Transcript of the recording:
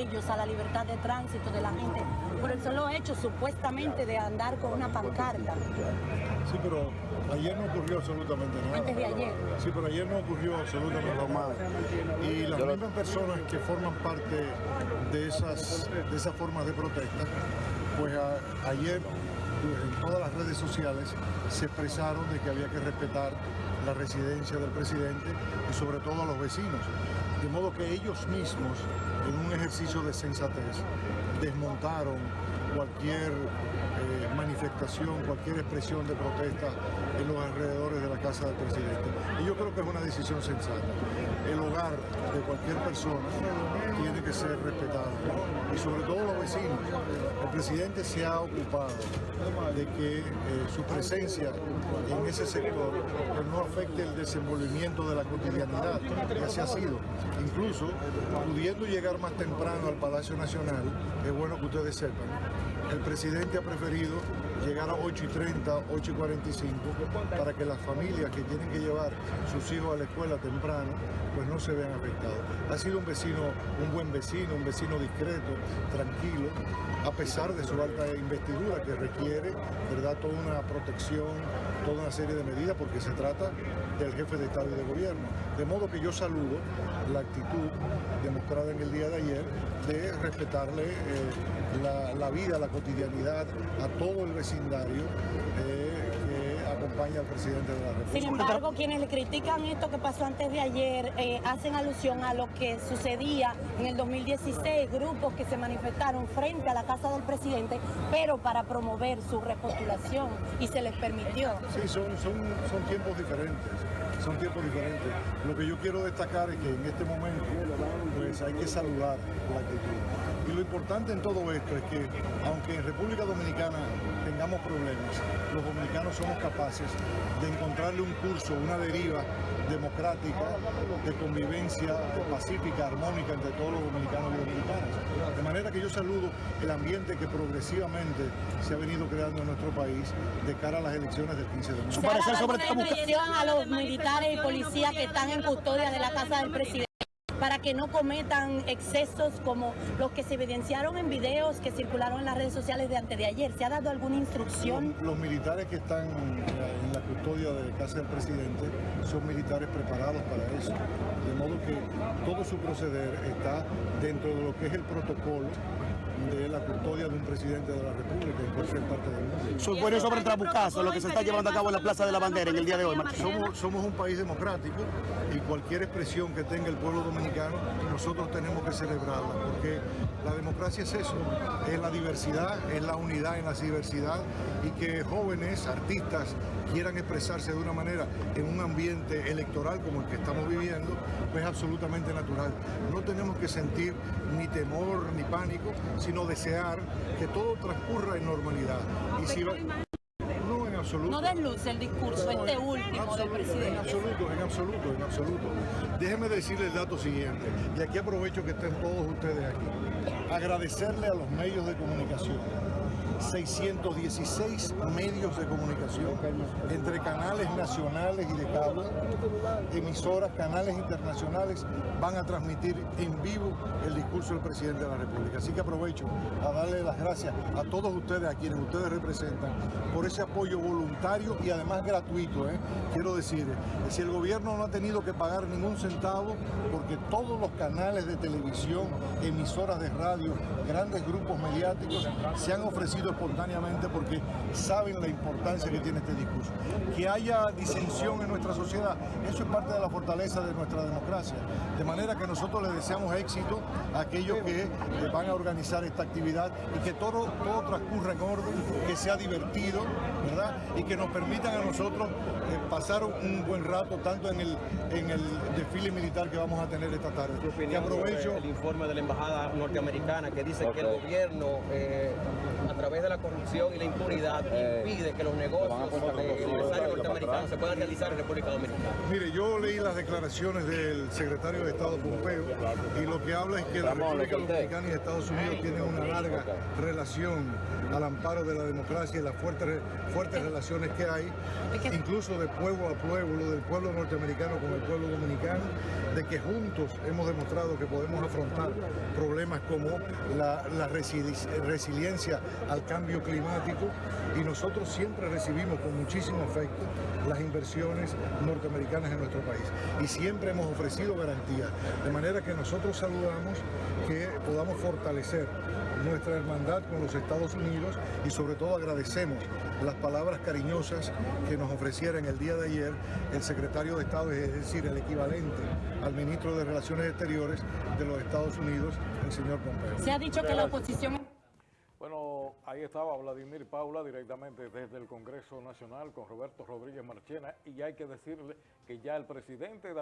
ellos a la libertad de tránsito de la gente por el solo hecho supuestamente de andar con una pancarta. Sí, pero ayer no ocurrió absolutamente nada. Antes de ayer. Sí, pero ayer no ocurrió absolutamente nada. Y las mismas personas que forman parte de esas, de esas formas de protesta, pues a- ayer en todas las redes sociales se expresaron de que había que respetar la residencia del presidente y sobre todo a los vecinos. De modo que ellos mismos, en un ejercicio de sensatez, desmontaron cualquier eh, manifestación, cualquier expresión de protesta en los alrededores de la casa del presidente. Y yo creo que es una decisión sensata. El hogar de cualquier persona tiene que ser respetado y sobre todo los vecinos. El presidente se ha ocupado de que eh, su presencia en ese sector no afecte el desenvolvimiento de la cotidianidad, y así ha sido. Incluso pudiendo llegar más temprano al Palacio Nacional, es bueno que ustedes sepan, el presidente ha preferido llegar a 8 y 30, 8 y 45, para que las familias que tienen que llevar sus hijos a la escuela temprano, pues no se vean afectados. Ha sido un vecino, un buen vecino, un vecino discreto, tranquilo, a pesar de su alta investidura que requiere, ¿verdad?, toda una protección, toda una serie de medidas, porque se trata del jefe de Estado y de Gobierno. De modo que yo saludo la actitud demostrada en el día de ayer de respetarle eh, la, la vida, la cotidianidad a todo el vecindario eh, que acompaña al presidente de la República. Sin embargo, quienes le critican esto que pasó antes de ayer eh, hacen alusión a lo que sucedía en el 2016, grupos que se manifestaron frente a la casa del presidente, pero para promover su repostulación y se les permitió. Sí, son, son, son tiempos diferentes, son tiempos diferentes. Lo que yo quiero destacar es que en este momento pues hay que saludar la actitud. Y lo importante en todo esto es que aunque en República Dominicana tengamos problemas, los dominicanos somos capaces de encontrarle un curso, una deriva democrática, de convivencia pacífica, armónica entre todos los dominicanos y dominicanas. De manera que yo saludo el ambiente que progresivamente se ha venido creando en nuestro país de cara a las elecciones del 15 de mayo. ¿Se ha dado alguna instrucción a los militares y policías que están en custodia de la casa del presidente? para que no cometan excesos como los que se evidenciaron en videos que circularon en las redes sociales de antes de ayer. ¿Se ha dado alguna instrucción? Los, los militares que están en la custodia de casa del presidente son militares preparados para eso. De modo que todo su proceder está dentro de lo que es el protocolo de la custodia de un presidente de la República en cualquier parte del mundo. Su opinión sobre el trabucazo, lo que se está llevando a cabo en la Plaza de la Bandera en el día de hoy. Somos, somos un país democrático y cualquier expresión que tenga el pueblo dominicano, nosotros tenemos que celebrarla, porque la democracia es eso, es la diversidad, es la unidad en la diversidad y que jóvenes, artistas, quieran expresarse de una manera en un ambiente electoral como el que estamos viviendo, pues es absolutamente natural. No tenemos que sentir ni temor ni pánico, sino desear que todo transcurra en normalidad. Y si va... No, en absoluto. No desluce el discurso, No, este último del presidente. En absoluto, en absoluto, en absoluto. Déjeme decirle el dato siguiente, y aquí aprovecho que estén todos ustedes aquí. Agradecerle a los medios de comunicación. 616 medios de comunicación entre canales nacionales y de cable, emisoras, canales internacionales van a transmitir en vivo el discurso del presidente de la República. Así que aprovecho a darle las gracias a todos ustedes, a quienes ustedes representan, por ese apoyo voluntario y además gratuito. ¿eh? Quiero decir, si el gobierno no ha tenido que pagar ningún centavo, porque todos los canales de televisión, emisoras de radio, grandes grupos mediáticos se han ofrecido espontáneamente porque saben la importancia que tiene este discurso. Que haya disensión en nuestra sociedad, eso es parte de la fortaleza de nuestra democracia. De manera que nosotros les deseamos éxito a aquellos que eh, van a organizar esta actividad y que todo, todo transcurra en orden, que sea divertido, ¿verdad? Y que nos permitan a nosotros eh, pasar un buen rato tanto en el, en el desfile militar que vamos a tener esta tarde. Que aprovecho... el informe de la embajada norteamericana que dice que el gobierno eh, a través de la corrupción y la impunidad impide que los negocios se puedan realizar en República Dominicana. Mire, yo leí las declaraciones del secretario de Estado Pompeo y lo que habla es que la República. Dominicana y Estados Unidos tienen una larga relación al amparo de la democracia y las fuertes, fuertes relaciones que hay, incluso de pueblo a pueblo, del pueblo norteamericano con el pueblo dominicano, de que juntos hemos demostrado que podemos afrontar problemas como la, la resili- resiliencia al cambio climático y nosotros siempre recibimos con muchísimo afecto inversiones norteamericanas en nuestro país y siempre hemos ofrecido garantías, de manera que nosotros saludamos que podamos fortalecer nuestra hermandad con los Estados Unidos y sobre todo agradecemos las palabras cariñosas que nos ofreciera en el día de ayer el secretario de Estado, es decir, el equivalente al ministro de Relaciones Exteriores de los Estados Unidos, el señor Pompeo. Se ha dicho que la oposición... Ahí estaba Vladimir Paula directamente desde el Congreso Nacional con Roberto Rodríguez Marchena y hay que decirle que ya el presidente